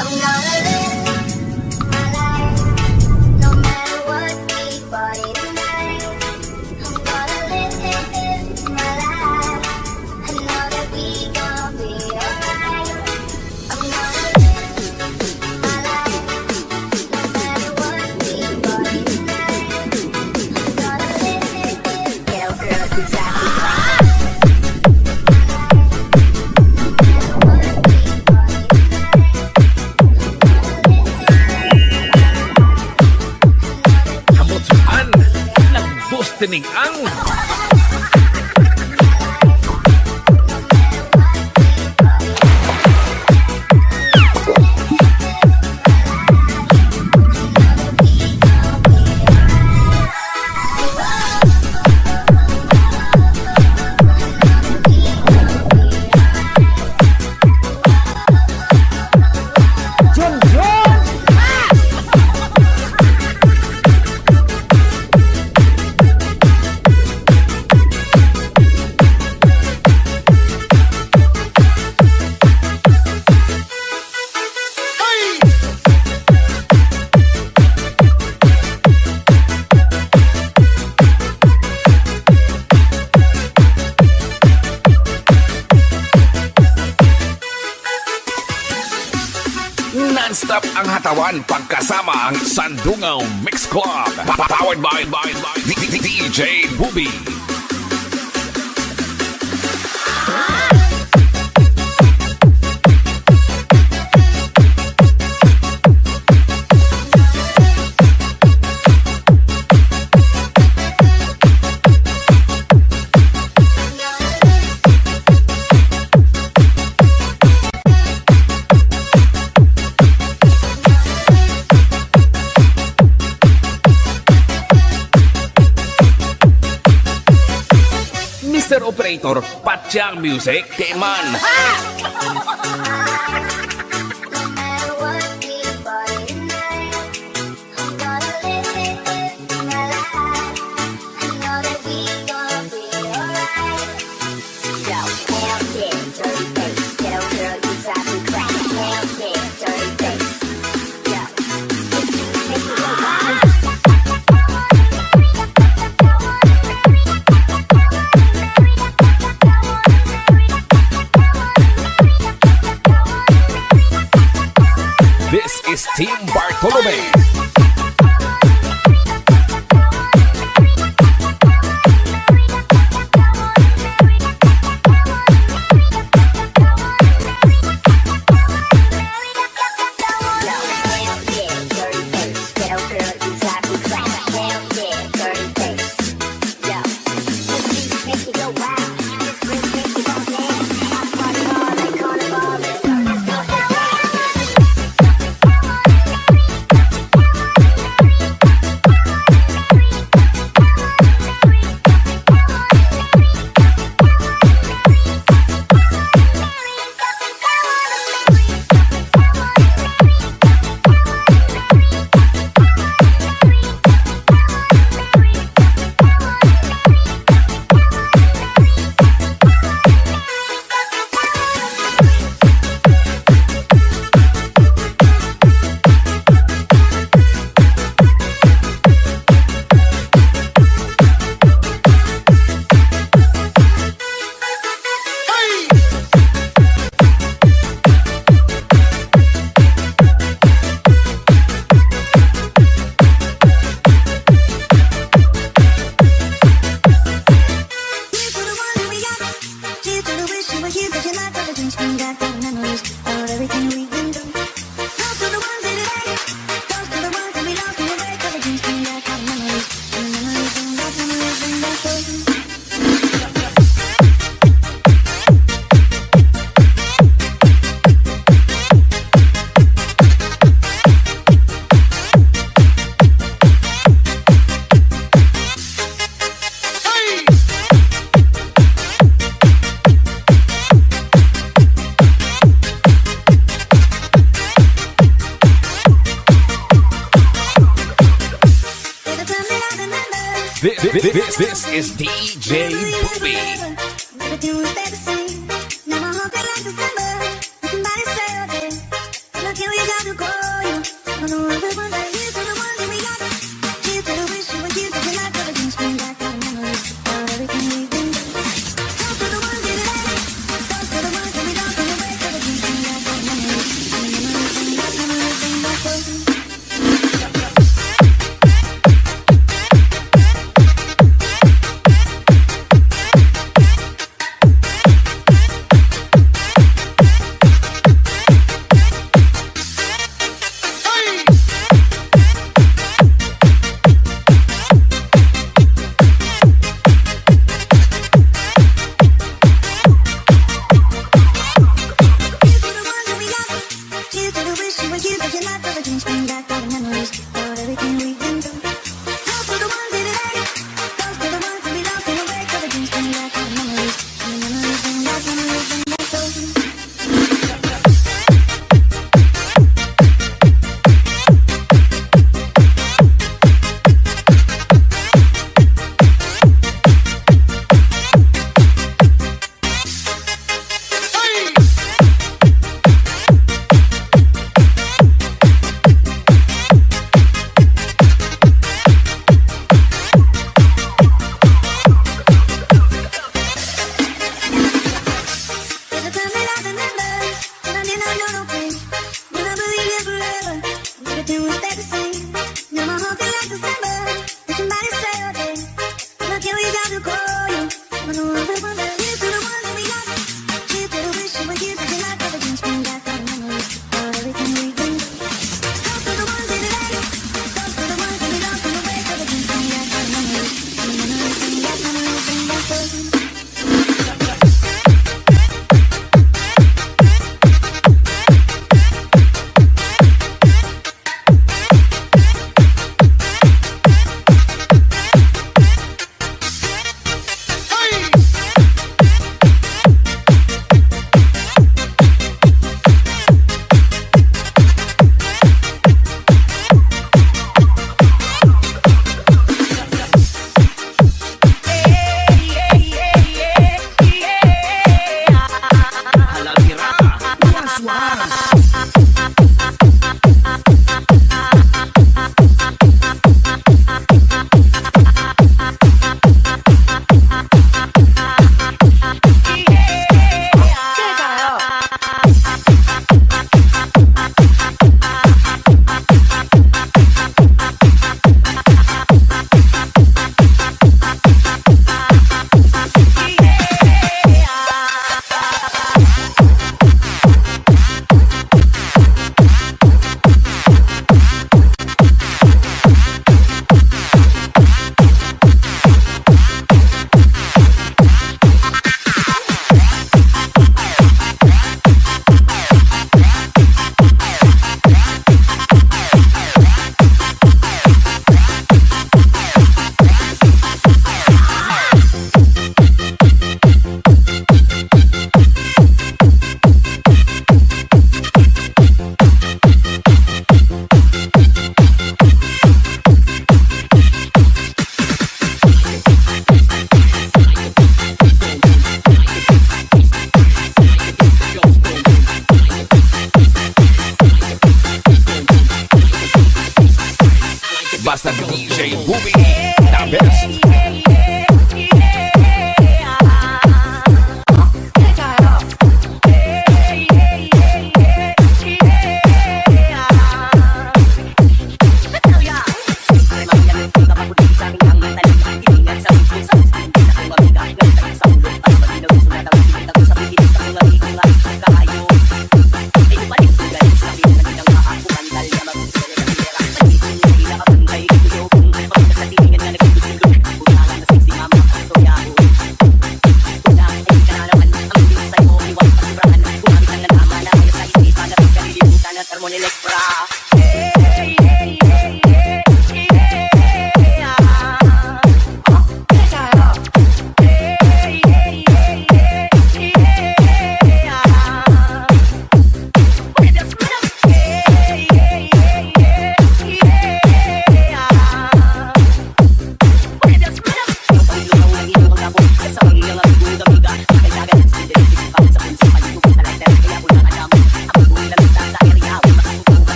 I'm gonna Pan pagkasama ang Sandungaw Mix Club. Powered by, by, by DJ Booby. Motor Pajang Music Demon. Ah!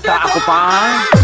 Ako pa.